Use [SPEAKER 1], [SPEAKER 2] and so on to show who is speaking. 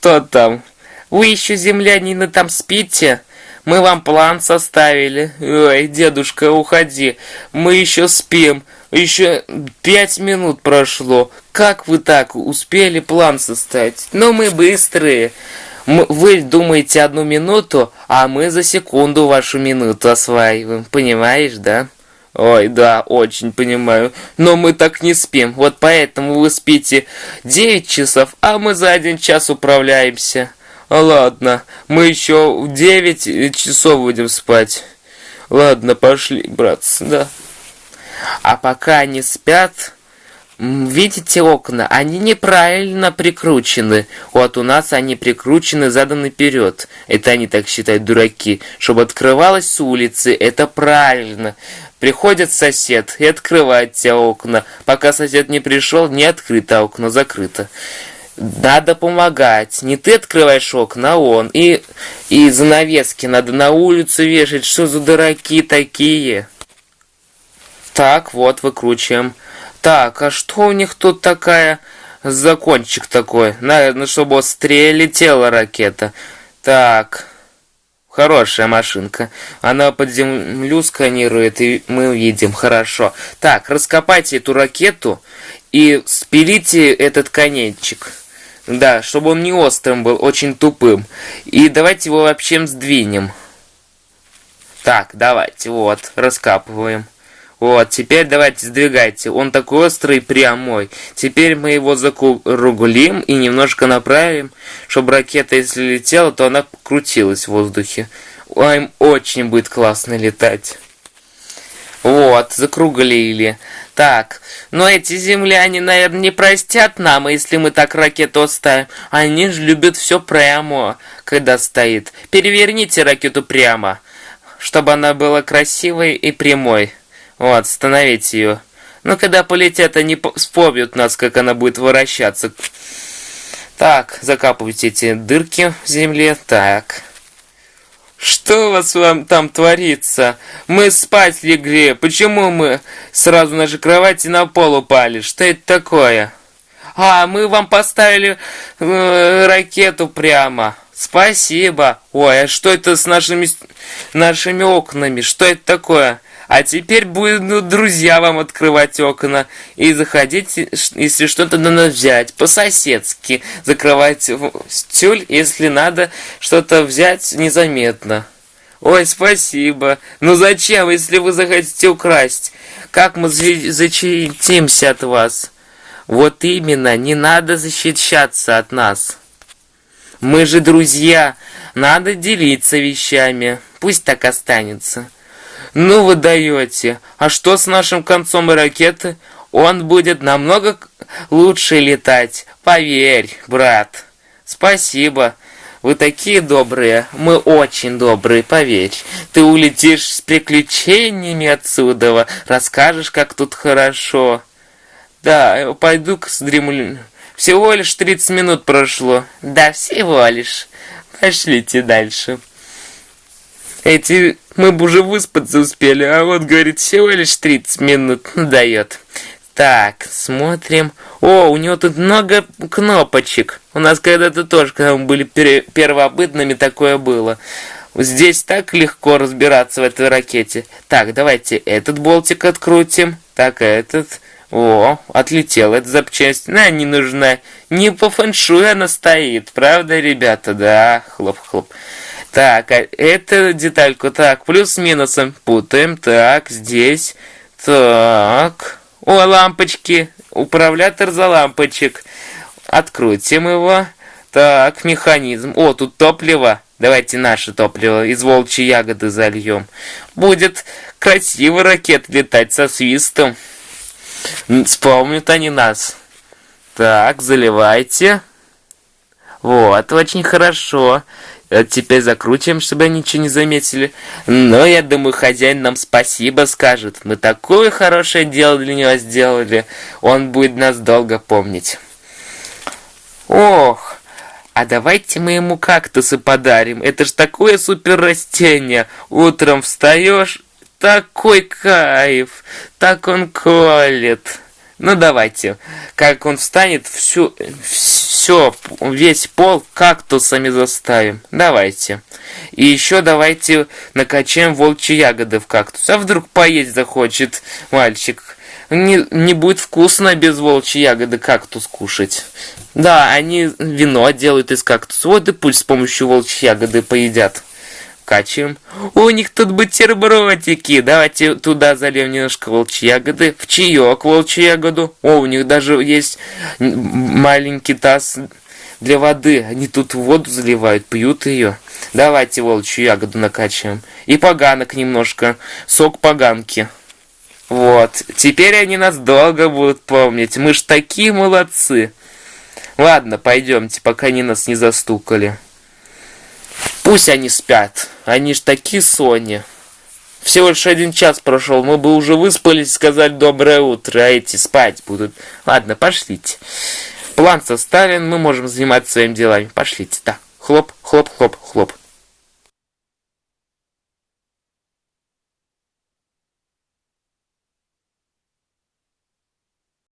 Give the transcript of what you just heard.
[SPEAKER 1] О, кто там? Вы еще, землянины, там спите? Мы вам план составили. Ой, дедушка, уходи. Мы еще спим. Еще пять минут прошло. Как вы так успели план составить? Но мы быстрые. Вы думаете одну минуту, а мы за секунду вашу минуту осваиваем. Понимаешь, да? Ой, да, очень понимаю. Но мы так не спим. Вот поэтому вы спите 9 часов, а мы за один час управляемся. Ладно, мы еще в 9 часов будем спать. Ладно, пошли, братцы, да. А пока они спят, видите окна, они неправильно прикручены. Вот у нас они прикручены задом наперед. Это они так считают, дураки. Чтобы открывалось с улицы, это правильно. Приходит сосед и открывает те окна. Пока сосед не пришел, не открыто окно, закрыто. Надо помогать. Не ты открываешь окна, а он. И, и занавески надо на улицу вешать. Что за дураки такие? Так, вот, выкручиваем. Так, а что у них тут такая... Закончик такой. Наверное, чтобы острее летела ракета. Так, Хорошая машинка. Она под землю сканирует, и мы увидим. Хорошо. Так, раскопайте эту ракету и спилите этот конечек. Да, чтобы он не острым был, очень тупым. И давайте его вообще сдвинем. Так, давайте, вот, раскапываем. Вот, теперь давайте сдвигайте. Он такой острый прямой. Теперь мы его закруглим и немножко направим, чтобы ракета, если летела, то она крутилась в воздухе. Им очень будет классно летать. Вот, закруглили. Так, но эти земляне, наверное, не простят нам, если мы так ракету оставим. Они же любят все прямо, когда стоит. Переверните ракету прямо, чтобы она была красивой и прямой. Вот, остановить ее. Но когда полетят, они вспомнят нас, как она будет вращаться. Так, закапывайте эти дырки в земле. Так. Что у вас вам там творится? Мы спать легли. Почему мы сразу на же кровати на пол упали? Что это такое? А, мы вам поставили э, ракету прямо. Спасибо. Ой, а что это с нашими, нашими окнами? Что это такое? А теперь будут ну, друзья вам открывать окна и заходить, если что-то надо взять, по-соседски. Закрывать тюль, если надо что-то взять незаметно. Ой, спасибо. Ну зачем, если вы захотите украсть? Как мы защитимся от вас? Вот именно, не надо защищаться от нас. Мы же друзья, надо делиться вещами. Пусть так останется. Ну вы даете. А что с нашим концом ракеты? Он будет намного лучше летать. Поверь, брат. Спасибо. Вы такие добрые. Мы очень добрые, поверь. Ты улетишь с приключениями отсюда. Расскажешь, как тут хорошо. Да, пойду-ка сдремлю. Всего лишь 30 минут прошло. Да, всего лишь. Пошлите дальше. Эти мы бы уже выспаться успели, а вот, говорит, всего лишь 30 минут дает. Так, смотрим. О, у него тут много кнопочек. У нас когда-то тоже, когда мы были первобытными, такое было. Здесь так легко разбираться в этой ракете. Так, давайте этот болтик открутим. Так, этот... О, отлетел эта запчасть. На, не нужна. Не по фэншую она стоит, правда, ребята? Да, хлоп-хлоп. Так, а эту детальку, так, плюс-минусом путаем. Так, здесь. Так. О, лампочки. Управлятор за лампочек. Открутим его. Так, механизм. О, тут топливо. Давайте наше топливо из волчьей ягоды зальем. Будет красиво ракет летать со свистом. Вспомнят они нас. Так, заливайте. Вот, очень хорошо. А теперь закрутим, чтобы они ничего не заметили. Но я думаю, хозяин нам спасибо скажет. Мы такое хорошее дело для него сделали. Он будет нас долго помнить. Ох, а давайте мы ему кактусы подарим. Это ж такое супер растение. Утром встаешь, такой кайф. Так он колет. Ну давайте, как он встанет, всю, все, весь пол кактусами заставим. Давайте. И еще давайте накачаем волчьи ягоды в кактус. А вдруг поесть захочет мальчик? Не, не будет вкусно без волчьей ягоды кактус кушать. Да, они вино делают из кактуса. Вот и пусть с помощью волчьей ягоды поедят. Качаем. У них тут бутербродики. Давайте туда зальем немножко волчьи ягоды. В чаек волчью ягоду. О, у них даже есть маленький таз для воды. Они тут воду заливают, пьют ее. Давайте волчью ягоду накачаем. И поганок немножко. Сок поганки. Вот. Теперь они нас долго будут помнить. Мы ж такие молодцы. Ладно, пойдемте, пока они нас не застукали. Пусть они спят. Они ж такие сони. Всего лишь один час прошел. Мы бы уже выспались, сказать доброе утро, а эти спать будут. Ладно, пошлите. План составлен, мы можем заниматься своими делами. Пошлите, да. Хлоп, хлоп, хлоп, хлоп.